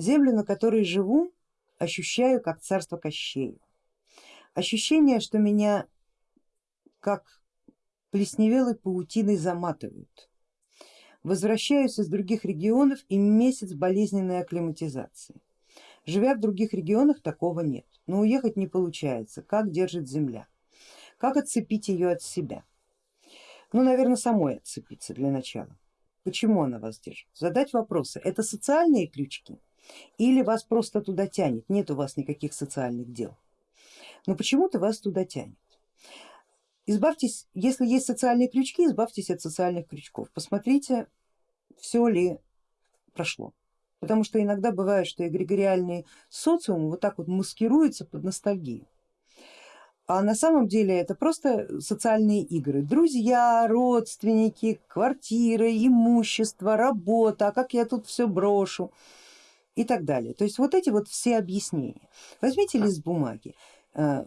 Землю, на которой живу, ощущаю как царство Кощея. Ощущение, что меня как плесневелой паутиной заматывают. Возвращаюсь из других регионов и месяц болезненной акклиматизации. Живя в других регионах такого нет, но уехать не получается, как держит земля, как отцепить ее от себя. Ну, наверное, самой отцепиться для начала. Почему она вас держит? Задать вопросы, это социальные крючки или вас просто туда тянет, нет у вас никаких социальных дел, но почему-то вас туда тянет. Избавьтесь, если есть социальные крючки, избавьтесь от социальных крючков, посмотрите, все ли прошло. Потому что иногда бывает, что эгрегориальный социум вот так вот маскируется под ностальгию. А на самом деле это просто социальные игры. Друзья, родственники, квартиры, имущество, работа, а как я тут все брошу и так далее. То есть вот эти вот все объяснения. Возьмите лист бумаги э,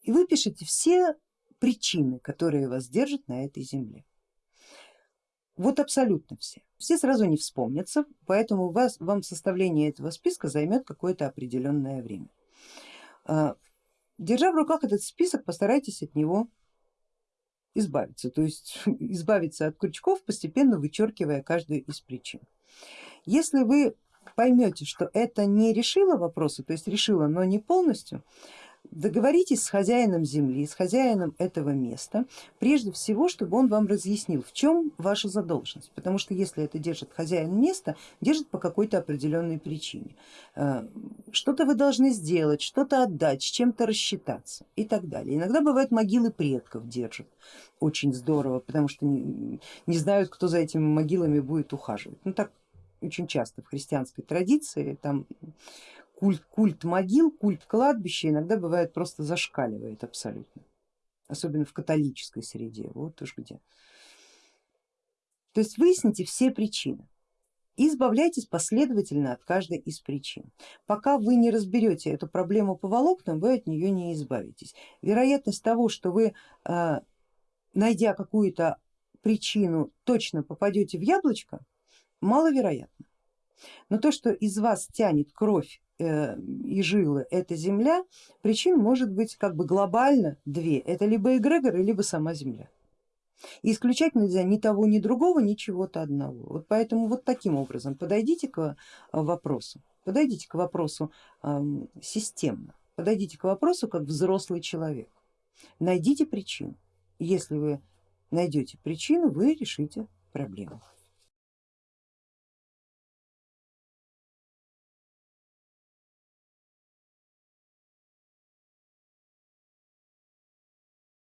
и выпишите все причины, которые вас держат на этой земле. Вот абсолютно все. Все сразу не вспомнятся, поэтому вас, вам составление этого списка займет какое-то определенное время. Э, держа в руках этот список, постарайтесь от него избавиться, то есть избавиться от крючков, постепенно вычеркивая каждую из причин. Если вы поймете, что это не решило вопроса, то есть решило, но не полностью, договоритесь с хозяином земли, с хозяином этого места, прежде всего, чтобы он вам разъяснил, в чем ваша задолженность, потому что если это держит хозяин места, держит по какой-то определенной причине. Э, что-то вы должны сделать, что-то отдать, с чем-то рассчитаться и так далее. Иногда бывают могилы предков держат, очень здорово, потому что не, не знают, кто за этими могилами будет ухаживать. Ну так очень часто в христианской традиции там культ, культ могил, культ кладбища иногда бывает просто зашкаливает абсолютно, особенно в католической среде, вот уж где. То есть выясните все причины и избавляйтесь последовательно от каждой из причин. Пока вы не разберете эту проблему по волокнам, вы от нее не избавитесь. Вероятность того, что вы, а, найдя какую-то причину, точно попадете в яблочко, маловероятно. Но то, что из вас тянет кровь э, и жилы эта земля, причин может быть как бы глобально две, это либо эгрегор, либо сама земля. И исключать нельзя ни того, ни другого, ни чего-то одного. Вот поэтому вот таким образом подойдите к э, вопросу, подойдите к вопросу э, системно, подойдите к вопросу как взрослый человек, найдите причину. Если вы найдете причину, вы решите проблему.